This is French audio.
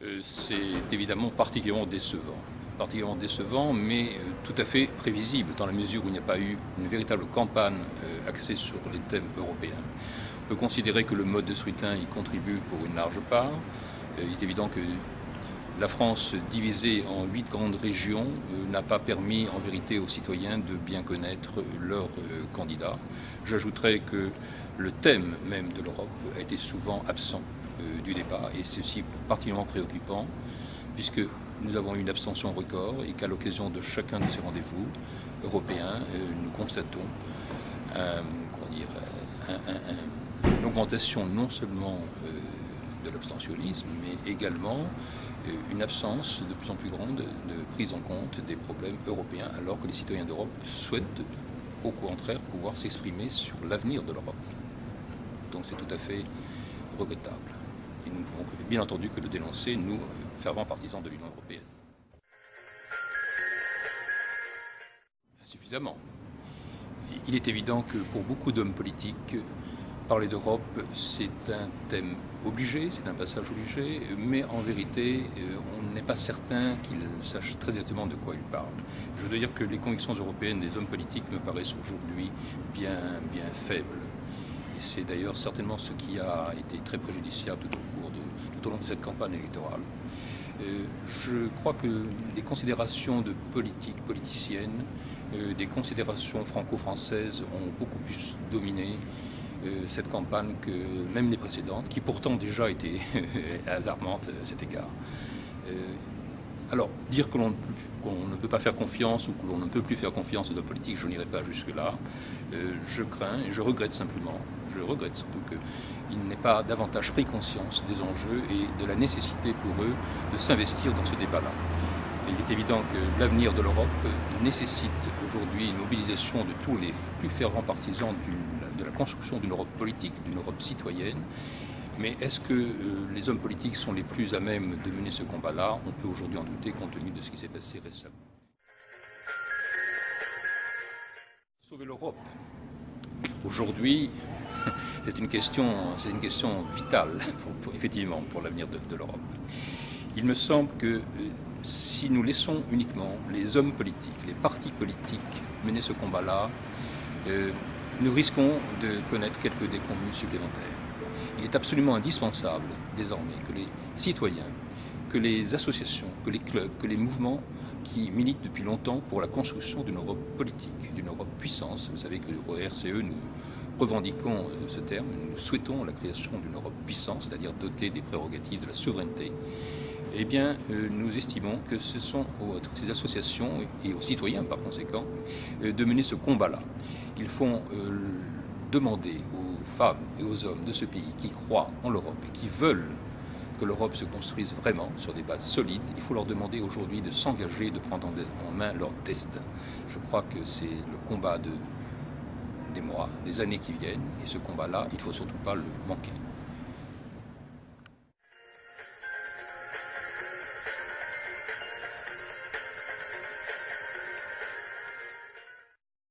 euh, c'est évidemment particulièrement décevant. Particulièrement décevant, mais euh, tout à fait prévisible, dans la mesure où il n'y a pas eu une véritable campagne euh, axée sur les thèmes européens. On peut considérer que le mode de scrutin y contribue pour une large part. Il est évident que la France divisée en huit grandes régions n'a pas permis en vérité aux citoyens de bien connaître leurs candidats. J'ajouterais que le thème même de l'Europe a été souvent absent du débat. Et aussi particulièrement préoccupant puisque nous avons eu une abstention record et qu'à l'occasion de chacun de ces rendez-vous européens, euh, nous constatons une augmentation non seulement euh, de l'abstentionnisme, mais également une absence de plus en plus grande de prise en compte des problèmes européens, alors que les citoyens d'Europe souhaitent au contraire pouvoir s'exprimer sur l'avenir de l'Europe. Donc c'est tout à fait regrettable. Et nous ne pouvons bien entendu que le dénoncer, nous, fervents partisans de l'Union européenne. Insuffisamment. Il est évident que pour beaucoup d'hommes politiques, parler d'Europe, c'est un thème obligé, c'est un passage obligé, mais en vérité, euh, on n'est pas certain qu'ils sachent très exactement de quoi ils parlent. Je veux dire que les convictions européennes des hommes politiques me paraissent aujourd'hui bien, bien faibles. Et c'est d'ailleurs certainement ce qui a été très préjudiciable tout au, long de cette campagne électorale. Euh, je crois que des considérations de politique politicienne, euh, des considérations franco-françaises ont beaucoup plus dominé euh, cette campagne que même les précédentes, qui pourtant déjà étaient alarmantes à cet égard. Alors, dire que l'on ne peut pas faire confiance ou que l'on ne peut plus faire confiance aux hommes politiques, je n'irai pas jusque-là. Euh, je crains et je regrette simplement, je regrette surtout qu'ils n'aient pas davantage pris conscience des enjeux et de la nécessité pour eux de s'investir dans ce débat-là. Il est évident que l'avenir de l'Europe nécessite aujourd'hui une mobilisation de tous les plus fervents partisans de la construction d'une Europe politique, d'une Europe citoyenne, mais est-ce que euh, les hommes politiques sont les plus à même de mener ce combat-là? On peut aujourd'hui en douter compte tenu de ce qui s'est passé récemment. Sauver l'Europe. Aujourd'hui, c'est une question, une question vitale, effectivement, pour l'avenir de, l'Europe. Il me semble que euh, si nous laissons uniquement les hommes politiques, les partis politiques mener ce combat-là, euh, nous risquons de connaître quelques déconvenus supplémentaires. Il est absolument indispensable désormais que les citoyens, que les associations, que les clubs, que les mouvements qui militent depuis longtemps pour la construction d'une Europe politique, d'une Europe puissance. Vous savez que au RCE, nous revendiquons euh, ce terme, nous souhaitons la création d'une Europe puissance, c'est-à-dire dotée des prérogatives de la souveraineté. Eh bien, euh, nous estimons que ce sont à toutes ces associations et aux citoyens, par conséquent, euh, de mener ce combat-là. Ils font demander aux femmes et aux hommes de ce pays qui croient en l'Europe et qui veulent que l'Europe se construise vraiment sur des bases solides, il faut leur demander aujourd'hui de s'engager, de prendre en main leur destin. Je crois que c'est le combat de, des mois, des années qui viennent, et ce combat-là, il ne faut surtout pas le manquer.